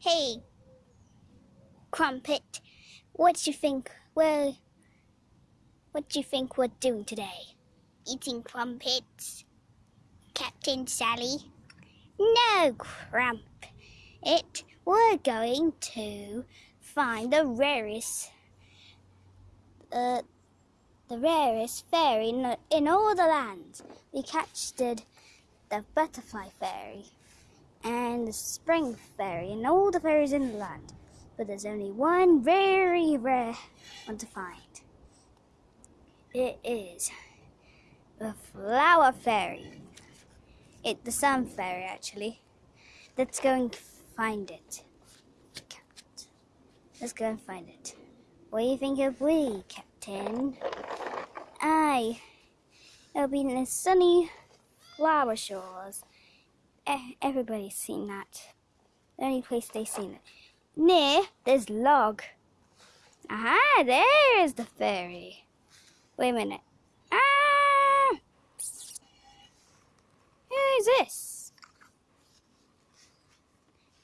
Hey, Crumpet, what do you think we're what do you think we're doing today? Eating crumpets, Captain Sally? No, Crump. It we're going to find the rarest uh, the rarest fairy in, in all the land. We the, the butterfly fairy and the spring fairy and all the fairies in the land. But there's only one very rare one to find. It is the flower fairy. It the sun fairy actually. Let's go and find it. Let's go and find it. What do you think of we, Captain? Aye, it'll be in the sunny flower shores. Everybody's seen that. The only place they've seen it. Near, there's log. Aha, there's the fairy. Wait a minute. Ah! Who is this?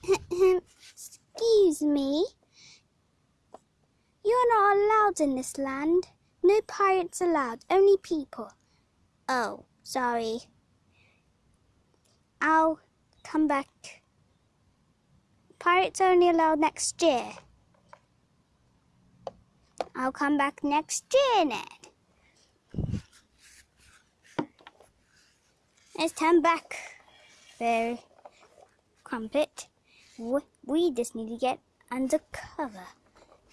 Excuse me. You're not allowed in this land. No pirates allowed, only people. Oh, sorry. I'll come back. Pirates only allowed next year. I'll come back next year, Ned. Let's turn back, Fairy Crumpet. We just need to get under cover.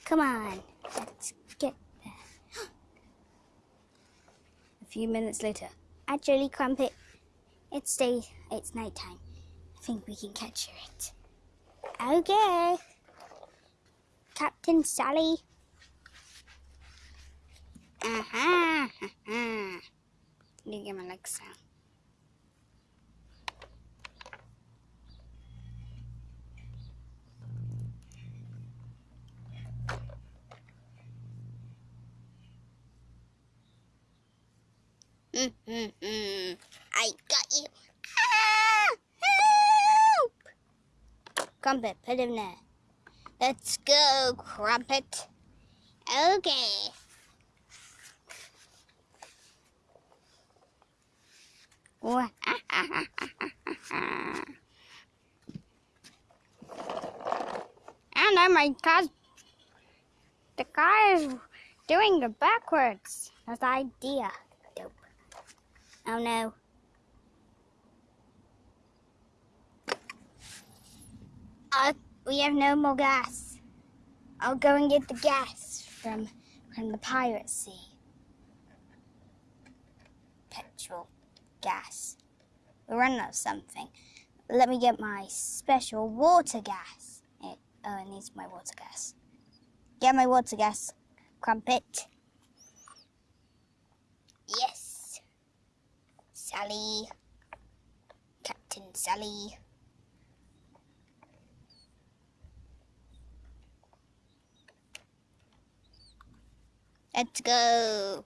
Come on, let's get there. A few minutes later. Actually, Crumpet, it's day, it's nighttime. I think we can capture it. Okay. Captain Sally. Uh-huh. uh-huh. Let me get my I got you. Ah! Help! Crumpet, put him there. Let's go, Crumpet. Okay. and oh my god, the guy is doing it backwards. That's the idea. Oh no. Uh, we have no more gas. I'll go and get the gas from from the pirate sea. Petrol, gas. We're running out of something. Let me get my special water gas. It, oh, it needs my water gas. Get my water gas, Crumpet. Yes. Sally. Captain Sally. Let's go.